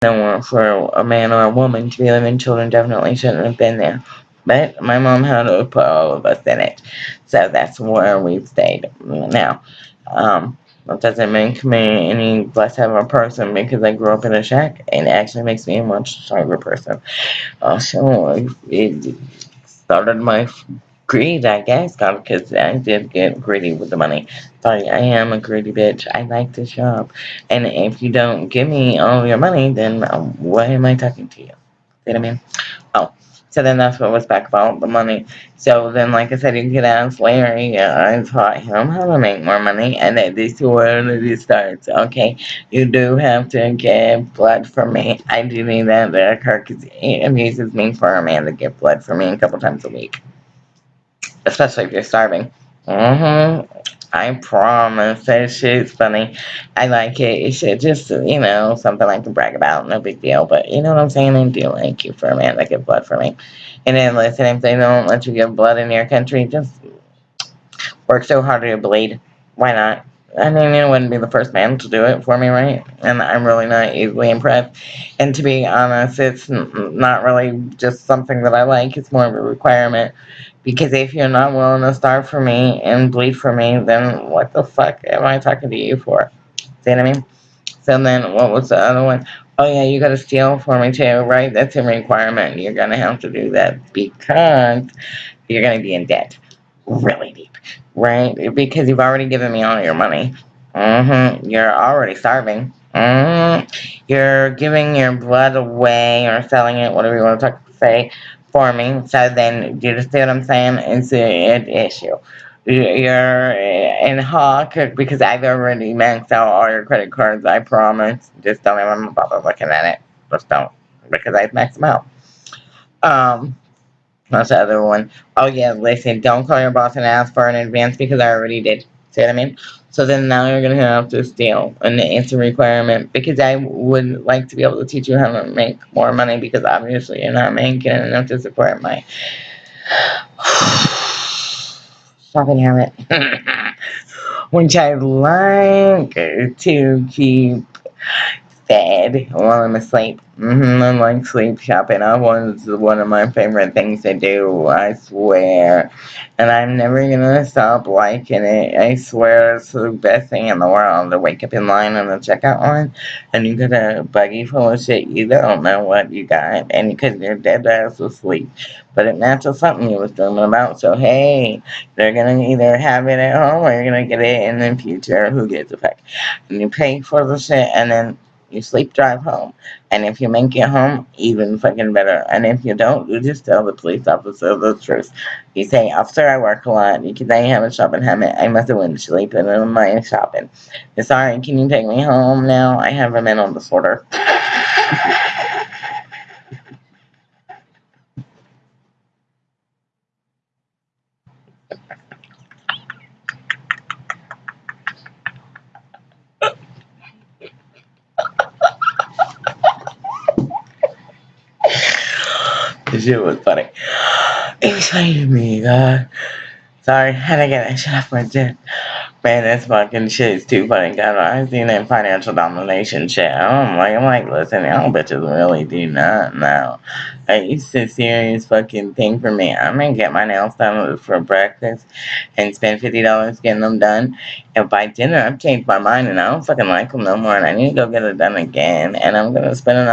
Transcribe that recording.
for a man or a woman to be living children definitely shouldn't have been there. But my mom had to put all of us in it. So that's where we've stayed. Now, um, that doesn't make me any less of a person because I grew up in a shack. And it actually makes me a much stronger person. Also, it started my greed, I guess, because I did get greedy with the money. Sorry, I am a greedy bitch. I like to shop. And if you don't give me all your money, then um, why am I talking to you? See what I mean? Oh. So then that's what was back about the money. So then, like I said, you could ask Larry. Uh, I taught him how to make more money, and this is where it starts. Okay, you do have to give blood for me. I do need that to occur because it amuses me for a man to give blood for me a couple times a week, especially if you're starving. Mm-hmm. I promise that shit's funny. I like it. It's just, you know, something I can brag about. No big deal. But you know what I'm saying? I do like you for a man that give blood for me. And then listen, if they don't let you give blood in your country, just work so hard to bleed. Why not? I mean, you wouldn't be the first man to do it for me, right? And I'm really not easily impressed. And to be honest, it's not really just something that I like. It's more of a requirement. Because if you're not willing to starve for me and bleed for me, then what the fuck am I talking to you for? See what I mean? So then, what was the other one? Oh yeah, you gotta steal for me too, right? That's a requirement. You're gonna have to do that because you're gonna be in debt. Really deep right? Because you've already given me all your money. Mm-hmm. You're already starving. Mm-hmm. You're giving your blood away or selling it, whatever you want to say, for me. So then, do you see what I'm saying? It's an issue. You're in Hawk because I've already maxed out all your credit cards. I promise. Just don't even bother looking at it. Just don't because I've maxed them out. Um, that's the other one. Oh yeah, listen, don't call your boss and ask for an advance because I already did. See what I mean? So then now you're going to have to steal an answer requirement because I would like to be able to teach you how to make more money because obviously you're not making enough to support my shopping habit. Which I like to keep fed while I'm asleep. Mm-hmm, I like sleep shopping. That was one of my favorite things to do, I swear. And I'm never gonna stop liking it. I swear it's the best thing in the world to wake up in line on the checkout line and you get a buggy full of shit you don't know what you got and because you're dead ass asleep. But it matches something you was dreaming about, so hey, they're gonna either have it at home or you're gonna get it in the future. Who gives a fuck? And you pay for the shit and then you sleep drive home. And if you make it home, even fucking better. And if you don't, you just tell the police officer the truth. You say, Officer, I work a lot because I have a shopping habit. I must have went been sleeping in my shopping. Sorry, can you take me home now? I have a mental disorder. This shit was funny. Excuse me, God. Sorry, had to get that shit off my chest. Man, this fucking shit is too funny. God, I seen that financial domination shit. I'm like, I'm like, listen, y'all bitches really do not know. Like, it's a serious fucking thing for me. I'm gonna get my nails done for breakfast and spend $50 getting them done. And by dinner, I've changed my mind and I don't fucking like them no more and I need to go get it done again. And I'm gonna spend another